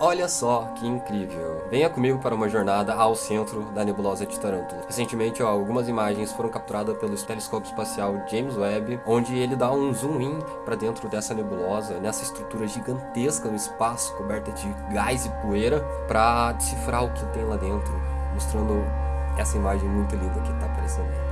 Olha só que incrível! Venha comigo para uma jornada ao centro da nebulosa de Tarântula. Recentemente, ó, algumas imagens foram capturadas pelo telescópio espacial James Webb, onde ele dá um zoom in para dentro dessa nebulosa, nessa estrutura gigantesca no espaço, coberta de gás e poeira, para decifrar o que tem lá dentro, mostrando essa imagem muito linda que está aparecendo aí.